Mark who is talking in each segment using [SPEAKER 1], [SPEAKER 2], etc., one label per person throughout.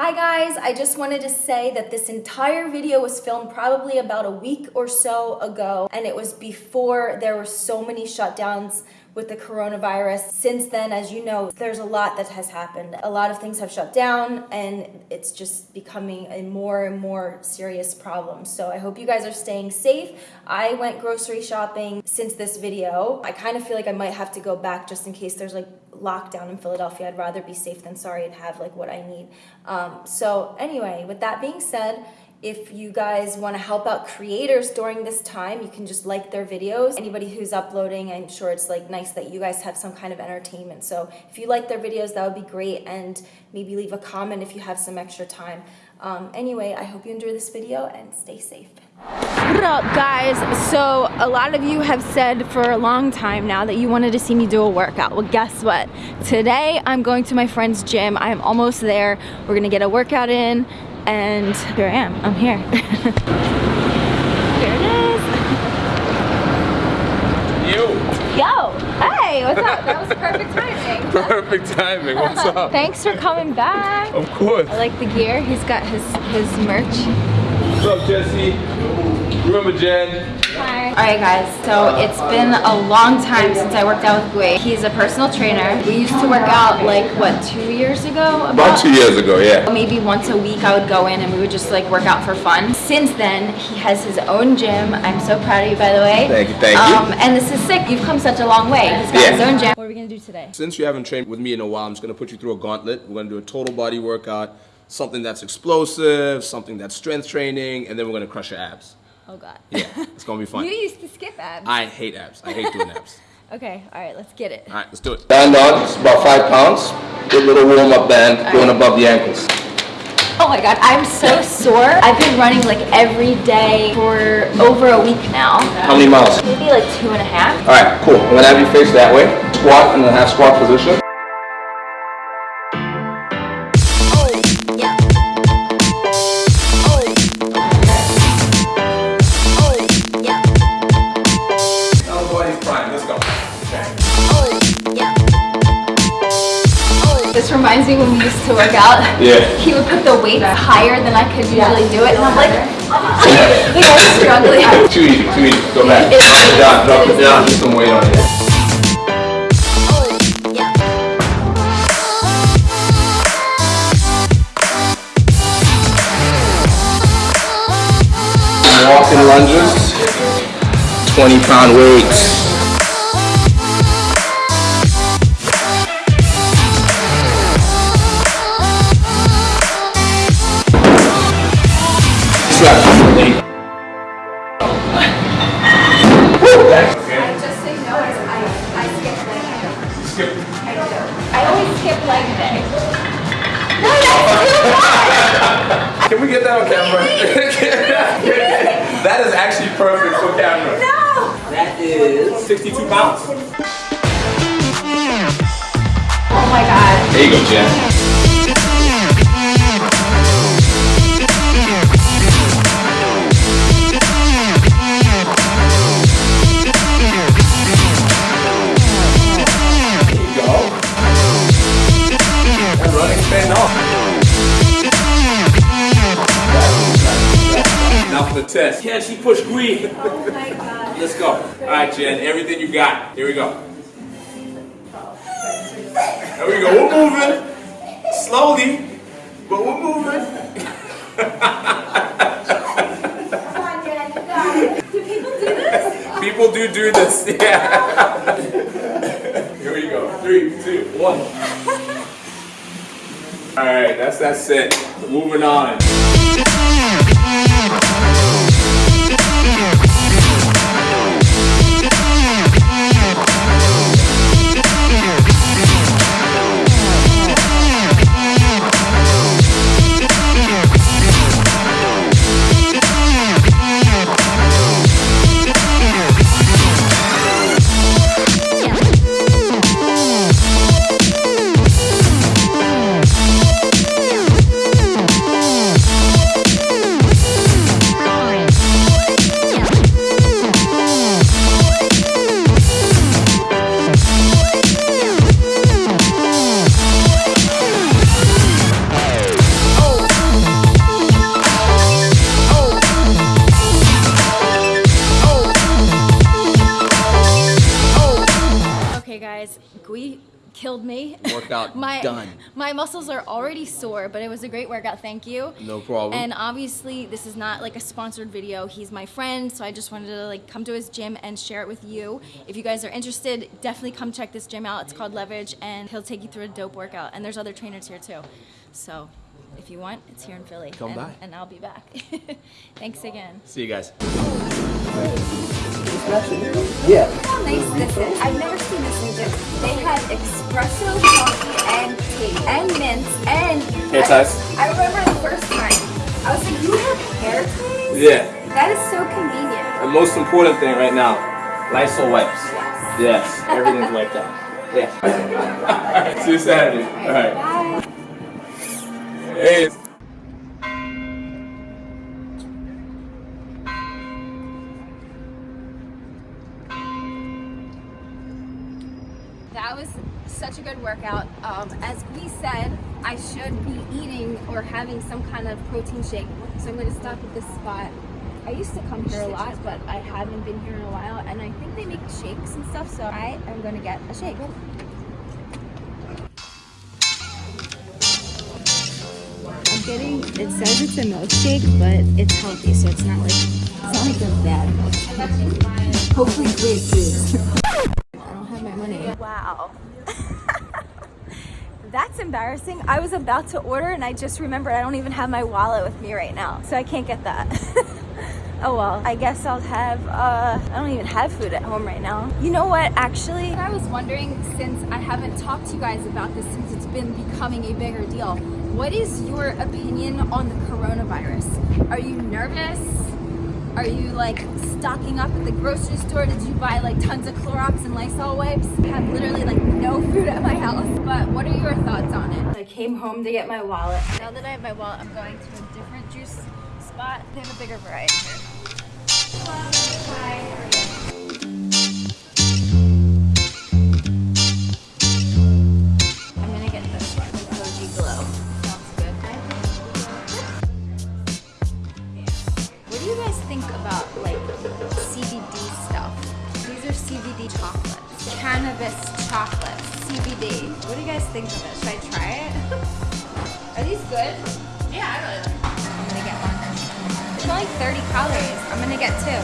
[SPEAKER 1] Hi guys, I just wanted to say that this entire video was filmed probably about a week or so ago and it was before there were so many shutdowns with the coronavirus. Since then, as you know, there's a lot that has happened. A lot of things have shut down and it's just becoming a more and more serious problem. So I hope you guys are staying safe. I went grocery shopping since this video. I kind of feel like I might have to go back just in case there's like lockdown in Philadelphia. I'd rather be safe than sorry and have like what I need. Um, so anyway, with that being said, if you guys want to help out creators during this time, you can just like their videos. Anybody who's uploading, I'm sure it's like nice that you guys have some kind of entertainment. So if you like their videos, that would be great. And maybe leave a comment if you have some extra time. Um, anyway, I hope you enjoy this video and stay safe.
[SPEAKER 2] What up guys? So a lot of you have said for a long time now that you wanted to see me do a workout. Well guess what? Today I'm going to my friend's gym. I am almost there. We're gonna get a workout in and here I am. I'm here. here it is.
[SPEAKER 3] You.
[SPEAKER 2] Yo, hey, what's up? That was perfect timing.
[SPEAKER 3] Perfect timing. What's up?
[SPEAKER 2] Thanks for coming back.
[SPEAKER 3] Of course.
[SPEAKER 2] I like the gear. He's got his his merch.
[SPEAKER 3] What's up, Jesse? Remember Jen?
[SPEAKER 2] Hi. Alright guys, so it's been a long time since I worked out with Gway. He's a personal trainer. We used to work out like, what, two years ago? About,
[SPEAKER 3] About two years ago, yeah.
[SPEAKER 2] Maybe once a week I would go in and we would just like work out for fun. Since then, he has his own gym. I'm so proud of you by the way.
[SPEAKER 3] Thank you, thank
[SPEAKER 2] um,
[SPEAKER 3] you.
[SPEAKER 2] And this is sick. You've come such a long way. He's got
[SPEAKER 3] Yeah.
[SPEAKER 2] his own gym. What are we gonna do today?
[SPEAKER 3] Since you haven't trained with me in a while, I'm just gonna put you through a gauntlet. We're gonna do a total body workout, something that's explosive, something that's strength training, and then we're gonna crush your abs.
[SPEAKER 2] Oh god.
[SPEAKER 3] Yeah, it's gonna be fun.
[SPEAKER 2] You used to skip abs.
[SPEAKER 3] I hate abs. I hate doing abs.
[SPEAKER 2] Okay, alright, let's get it.
[SPEAKER 3] All right, let's do it. Band on, it's about five pounds. Good little warm-up band going above the ankles.
[SPEAKER 2] Oh my god, I'm so sore. I've been running like every day for over a week now.
[SPEAKER 3] How many miles?
[SPEAKER 2] Maybe like two and a half.
[SPEAKER 3] All right, cool. I'm gonna have you face that way. Squat in the half squat position.
[SPEAKER 2] Reminds me when we used to work out.
[SPEAKER 3] Yeah.
[SPEAKER 2] He would put the weight higher than I could usually do it, and I'm like, like I'm struggling.
[SPEAKER 3] Too easy, too easy. Go back.
[SPEAKER 2] It-
[SPEAKER 3] Drop it down, drop it
[SPEAKER 2] it is-
[SPEAKER 3] down. Put some weight on it. Walking lunges, 20 pound weights.
[SPEAKER 4] 62 pounds.
[SPEAKER 2] Oh my god.
[SPEAKER 3] There you go, Jen.
[SPEAKER 4] The test. Can she push green?
[SPEAKER 1] Oh my god.
[SPEAKER 4] Let's go. All right, Jen, everything you got. Here we go. There we go. We're moving. Slowly, but we're moving.
[SPEAKER 1] On, Jen, you got it. Do people do this?
[SPEAKER 4] People do do this. Yeah. Here we go. Three, two, one. All right, that's that set. Moving on.
[SPEAKER 2] Killed me.
[SPEAKER 3] Workout
[SPEAKER 2] my,
[SPEAKER 3] done.
[SPEAKER 2] My muscles are already sore, but it was a great workout. Thank you.
[SPEAKER 3] No problem.
[SPEAKER 2] And obviously, this is not like a sponsored video. He's my friend, so I just wanted to like come to his gym and share it with you. If you guys are interested, definitely come check this gym out. It's called Leverage, and he'll take you through a dope workout. And there's other trainers here too. So if you want, it's here in Philly.
[SPEAKER 3] Come
[SPEAKER 2] and,
[SPEAKER 3] by.
[SPEAKER 2] And I'll be back. Thanks again.
[SPEAKER 3] See you guys.
[SPEAKER 1] Look how nice this is. I've never seen this in gym. They had espresso, coffee, and tea, and mints, and
[SPEAKER 3] Hair ties.
[SPEAKER 1] I remember the first time. I was like, you have hair ties?
[SPEAKER 3] Yeah.
[SPEAKER 1] That is so convenient.
[SPEAKER 3] The most important thing right now, Lysol wipes. Yes, everything's wiped out. Yeah. Alright, see you Saturday. Alright.
[SPEAKER 1] Bye.
[SPEAKER 3] Hey.
[SPEAKER 2] Such a good workout. Um, as we said, I should be eating or having some kind of protein shake. So I'm going to stop at this spot. I used to come here a lot, but I haven't been here in a while. And I think they make shakes and stuff, so I am going to get a shake. I'm getting, it says it's a milkshake, but it's healthy, so it's not like, it's not like a bad milkshake. Hopefully great food. I don't have my money. Wow. That's embarrassing. I was about to order and I just remembered I don't even have my wallet with me right now. So I can't get that. oh well, I guess I'll have, uh, I don't even have food at home right now. You know what, actually? I was wondering, since I haven't talked to you guys about this since it's been becoming a bigger deal, what is your opinion on the coronavirus? Are you nervous? Are you like stocking up at the grocery store? Did you buy like tons of Clorox and Lysol wipes? I have literally like no food at my house. But what are your thoughts on it? I came home to get my wallet. Now that I have my wallet, I'm going to a different juice spot. They have a bigger variety here. I'm do you guys think about like CBD stuff? These are CBD chocolates. Cannabis chocolates. CBD. What do you guys think of it? Should I try it? are these good? Yeah, I really like I'm gonna get one. It's only 30 calories. I'm gonna get two.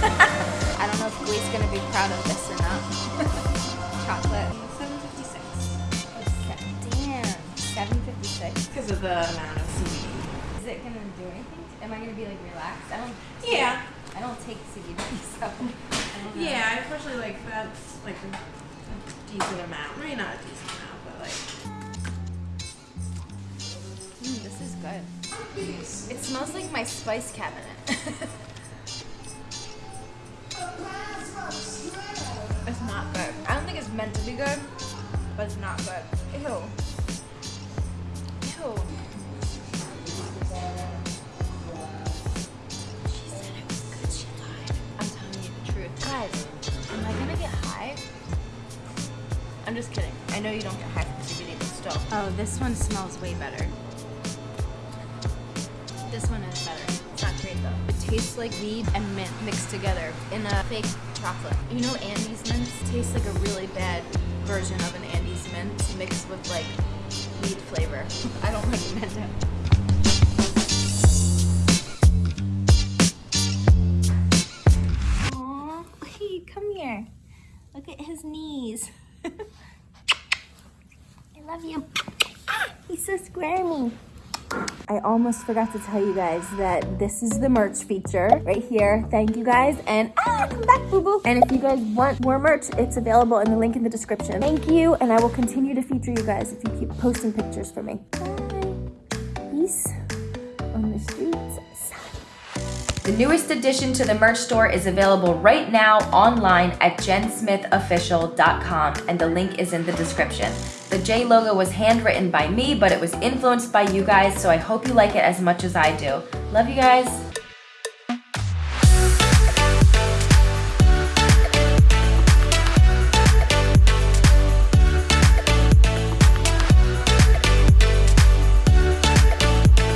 [SPEAKER 2] I don't know if Glee's gonna be proud of this or not. Chocolate.
[SPEAKER 5] 756
[SPEAKER 2] Damn. 756.
[SPEAKER 5] because of the amount of CBD.
[SPEAKER 2] Is it gonna do anything? Am I gonna be like relaxed? I don't.
[SPEAKER 5] Yeah.
[SPEAKER 2] I don't take CBD, so. I.
[SPEAKER 5] Yeah, I especially like that's like a, a decent amount. Maybe not a decent amount, but like
[SPEAKER 2] Mm, this is good. It smells like my spice cabinet. know you don't get high from CBD, but still. Oh, this one smells way better. This one is better. It's not great though. It tastes like weed and mint mixed together in a fake chocolate. You know Andes mints taste like a really bad version of an Andes mint mixed with like weed flavor. I don't recommend it. Aw, hey, come here. Look at his knees. Love you. Ah, he's so squirmy. I almost forgot to tell you guys that this is the merch feature right here. Thank you guys. And ah, come back, boo boo. And if you guys want more merch, it's available in the link in the description. Thank you. And I will continue to feature you guys if you keep posting pictures for me. Bye. Peace on the streets.
[SPEAKER 1] The newest addition to the merch store is available right now online at jensmithofficial.com and the link is in the description. The J logo was handwritten by me, but it was influenced by you guys, so I hope you like it as much as I do. Love you guys.